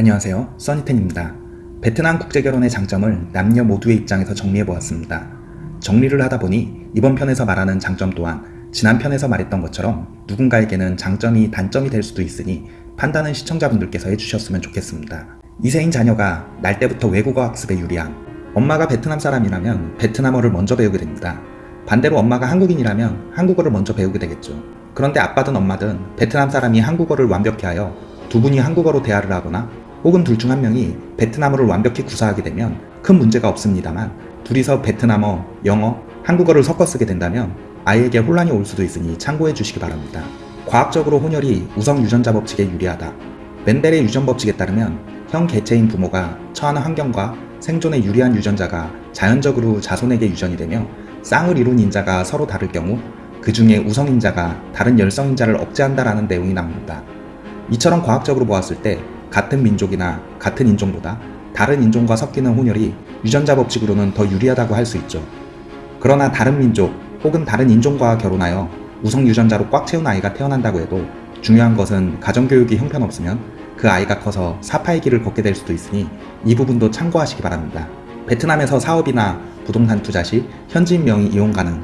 안녕하세요. 써니텐입니다. 베트남 국제결혼의 장점을 남녀 모두의 입장에서 정리해보았습니다. 정리를 하다보니 이번 편에서 말하는 장점 또한 지난 편에서 말했던 것처럼 누군가에게는 장점이 단점이 될 수도 있으니 판단은 시청자분들께서 해주셨으면 좋겠습니다. 이세인 자녀가 날 때부터 외국어 학습에 유리함. 엄마가 베트남 사람이라면 베트남어를 먼저 배우게 됩니다. 반대로 엄마가 한국인이라면 한국어를 먼저 배우게 되겠죠. 그런데 아빠든 엄마든 베트남 사람이 한국어를 완벽히 하여 두 분이 한국어로 대화를 하거나 혹은 둘 중 한 명이 베트남어를 완벽히 구사하게 되면 큰 문제가 없습니다만 둘이서 베트남어, 영어, 한국어를 섞어 쓰게 된다면 아이에게 혼란이 올 수도 있으니 참고해 주시기 바랍니다. 과학적으로 혼혈이 우성 유전자 법칙에 유리하다. 멘델의 유전 법칙에 따르면 형 개체인 부모가 처하는 환경과 생존에 유리한 유전자가 자연적으로 자손에게 유전이 되며 쌍을 이룬 인자가 서로 다를 경우 그 중에 우성인자가 다른 열성인자를 억제한다라는 내용이 나옵니다. 이처럼 과학적으로 보았을 때 같은 민족이나 같은 인종보다 다른 인종과 섞이는 혼혈이 유전자 법칙으로는 더 유리하다고 할 수 있죠. 그러나 다른 민족 혹은 다른 인종과 결혼하여 우성 유전자로 꽉 채운 아이가 태어난다고 해도 중요한 것은 가정교육이 형편없으면 그 아이가 커서 사파의 길을 걷게 될 수도 있으니 이 부분도 참고하시기 바랍니다. 베트남에서 사업이나 부동산 투자 시 현지인 명의 이용 가능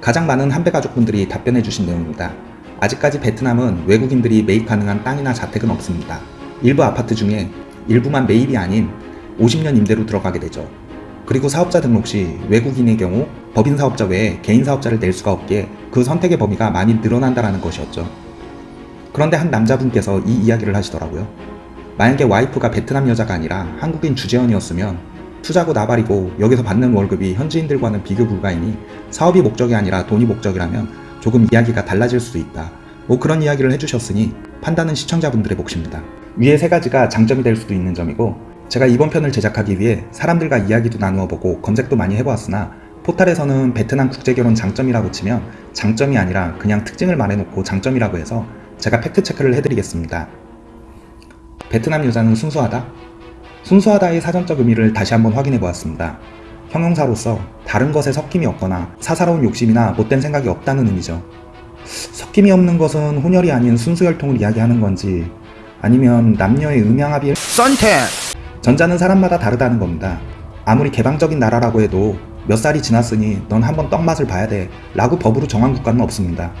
가장 많은 한배 가족분들이 답변해 주신 내용입니다. 아직까지 베트남은 외국인들이 매입 가능한 땅이나 자택은 없습니다. 일부 아파트 중에 일부만 매입이 아닌 50년 임대로 들어가게 되죠. 그리고 사업자 등록 시 외국인의 경우 법인 사업자 외에 개인 사업자를 낼 수가 없기에 그 선택의 범위가 많이 늘어난다는 것이었죠. 그런데 한 남자분께서 이 이야기를 하시더라고요. 만약에 와이프가 베트남 여자가 아니라 한국인 주재원이었으면 투자고 나발이고 여기서 받는 월급이 현지인들과는 비교 불가이니 사업이 목적이 아니라 돈이 목적이라면 조금 이야기가 달라질 수도 있다. 뭐 그런 이야기를 해주셨으니 판단은 시청자분들의 몫입니다. 위에 세 가지가 장점이 될 수도 있는 점이고 제가 이번 편을 제작하기 위해 사람들과 이야기도 나누어 보고 검색도 많이 해보았으나 포탈에서는 베트남 국제결혼 장점이라고 치면 장점이 아니라 그냥 특징을 말해놓고 장점이라고 해서 제가 팩트체크를 해드리겠습니다. 베트남 여자는 순수하다? 순수하다의 사전적 의미를 다시 한번 확인해 보았습니다. 형용사로서 다른 것에 섞임이 없거나 사사로운 욕심이나 못된 생각이 없다는 의미죠. 섞임이 없는 것은 혼혈이 아닌 순수혈통을 이야기하는 건지 아니면 남녀의 음양합의 썬텐 전자는 사람마다 다르다는 겁니다. 아무리 개방적인 나라라고 해도 몇 살이 지났으니 넌 한번 떡맛을 봐야 돼 라고 법으로 정한 국가는 없습니다.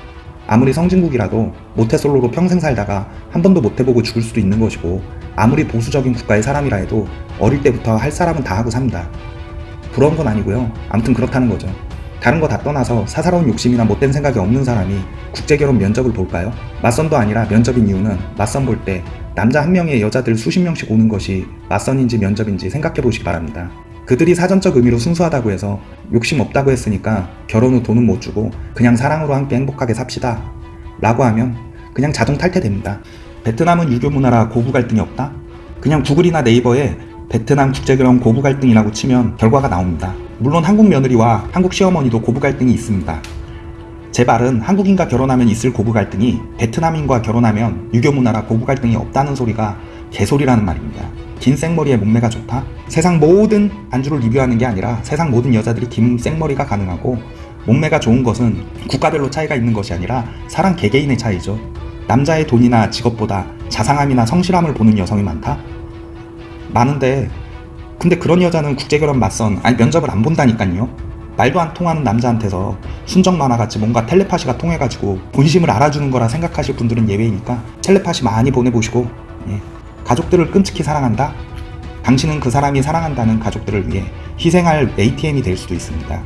아무리 성진국이라도 모태솔로로 평생 살다가 한 번도 못해보고 죽을 수도 있는 것이고 아무리 보수적인 국가의 사람이라 해도 어릴 때부터 할 사람은 다 하고 삽니다. 부러운 건 아니고요. 아무튼 그렇다는 거죠. 다른 거 다 떠나서 사사로운 욕심이나 못된 생각이 없는 사람이 국제결혼 면접을 볼까요? 맞선도 아니라 면접인 이유는 맞선 볼 때 남자 한 명에 여자들 수십 명씩 오는 것이 맞선인지 면접인지 생각해 보시기 바랍니다. 그들이 사전적 의미로 순수하다고 해서 욕심 없다고 했으니까 결혼 후 돈은 못 주고 그냥 사랑으로 함께 행복하게 삽시다 라고 하면 그냥 자동 탈퇴됩니다. 베트남은 유교 문화라 고부 갈등이 없다? 그냥 구글이나 네이버에 베트남 국제결혼 고부 갈등이라고 치면 결과가 나옵니다. 물론 한국 며느리와 한국 시어머니도 고부 갈등이 있습니다. 제 말은 한국인과 결혼하면 있을 고부 갈등이 베트남인과 결혼하면 유교 문화라 고부 갈등이 없다는 소리가 개소리라는 말입니다. 긴 생머리에 몸매가 좋다? 세상 모든 안주를 리뷰하는 게 아니라 세상 모든 여자들이 긴 생머리가 가능하고 몸매가 좋은 것은 국가별로 차이가 있는 것이 아니라 사람 개개인의 차이죠. 남자의 돈이나 직업보다 자상함이나 성실함을 보는 여성이 많다? 많은데 근데 그런 여자는 국제결혼 맞선 아니 면접을 안 본다니까요 말도 안 통하는 남자한테서 순정 만화같이 뭔가 텔레파시가 통해가지고 본심을 알아주는 거라 생각하실 분들은 예외이니까 텔레파시 많이 보내보시고 예. 가족들을 끔찍히 사랑한다? 당신은 그 사람이 사랑한다는 가족들을 위해 희생할 ATM이 될 수도 있습니다